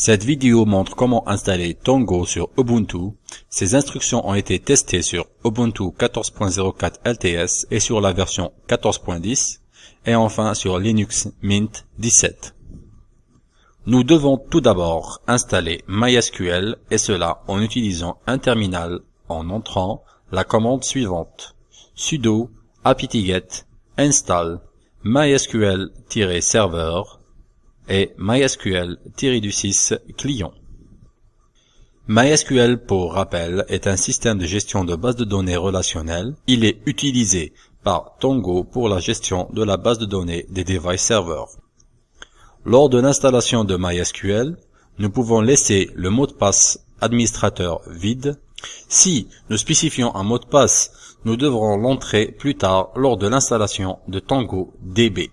Cette vidéo montre comment installer Tongo sur Ubuntu. Ces instructions ont été testées sur Ubuntu 14.04 LTS et sur la version 14.10 et enfin sur Linux Mint 17. Nous devons tout d'abord installer MySQL et cela en utilisant un terminal en entrant la commande suivante sudo apt-get install mysql-server et mysql-6 client. MySQL, pour rappel, est un système de gestion de base de données relationnelles. Il est utilisé par Tongo pour la gestion de la base de données des device servers. Lors de l'installation de MySQL, nous pouvons laisser le mot de passe administrateur vide. Si nous spécifions un mot de passe, nous devrons l'entrer plus tard lors de l'installation de Tango DB.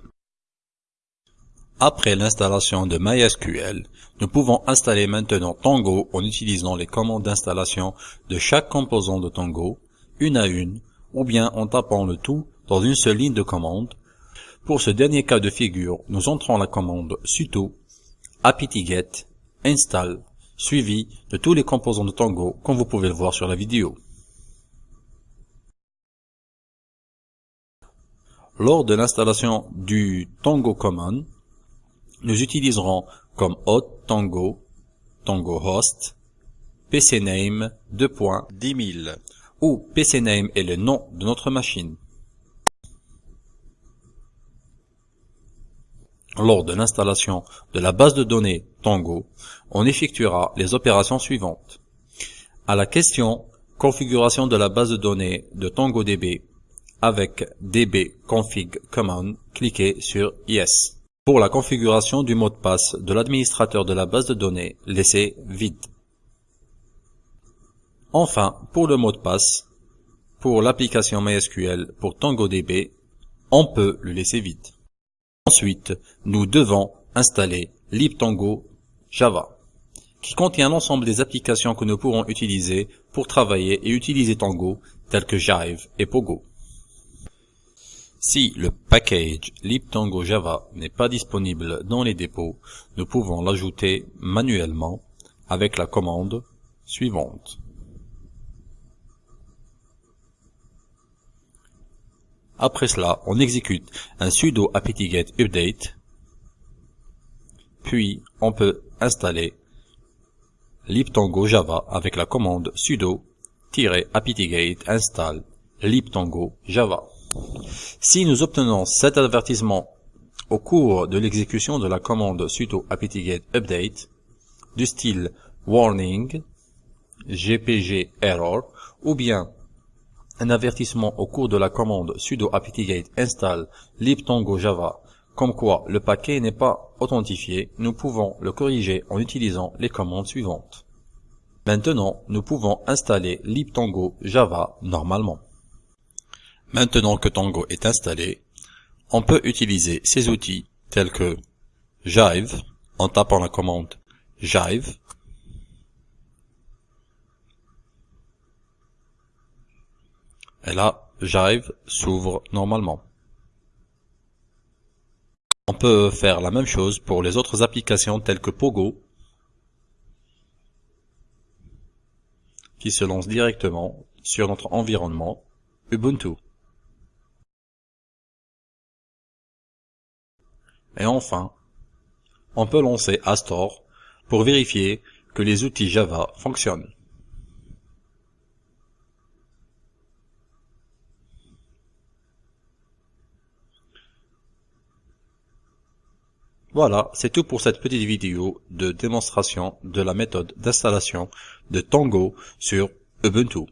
Après l'installation de MySQL, nous pouvons installer maintenant Tango en utilisant les commandes d'installation de chaque composant de Tango, une à une, ou bien en tapant le tout dans une seule ligne de commande. Pour ce dernier cas de figure, nous entrons la commande sudo apt-get install suivi de tous les composants de Tango comme vous pouvez le voir sur la vidéo. Lors de l'installation du Tango Common, nous utiliserons comme hôte Tango, Tango Host, PCName 2.10000 où PCName est le nom de notre machine. Lors de l'installation de la base de données Tango, on effectuera les opérations suivantes. À la question configuration de la base de données de TangoDB avec db config command, cliquez sur Yes. Pour la configuration du mot de passe de l'administrateur de la base de données, laissez vide. Enfin, pour le mot de passe, pour l'application MySQL pour TangoDB, on peut le laisser vide. Ensuite, nous devons installer libtango Java, qui contient l'ensemble des applications que nous pourrons utiliser pour travailler et utiliser Tango, telles que Jive et Pogo. Si le package libtango Java n'est pas disponible dans les dépôts, nous pouvons l'ajouter manuellement avec la commande suivante. Après cela, on exécute un sudo apt-get update, puis on peut installer libtango Java avec la commande sudo-apt-get install libtango Java. Si nous obtenons cet avertissement au cours de l'exécution de la commande sudo apt-get update du style warning, gpg error ou bien un avertissement au cours de la commande sudo apt-get install libtango java comme quoi le paquet n'est pas authentifié, nous pouvons le corriger en utilisant les commandes suivantes. Maintenant, nous pouvons installer libtango java normalement. Maintenant que Tango est installé, on peut utiliser ces outils tels que Jive en tapant la commande Jive et là Jive s'ouvre normalement. On peut faire la même chose pour les autres applications telles que Pogo qui se lance directement sur notre environnement Ubuntu. Et enfin, on peut lancer Astor pour vérifier que les outils Java fonctionnent. Voilà, c'est tout pour cette petite vidéo de démonstration de la méthode d'installation de Tango sur Ubuntu.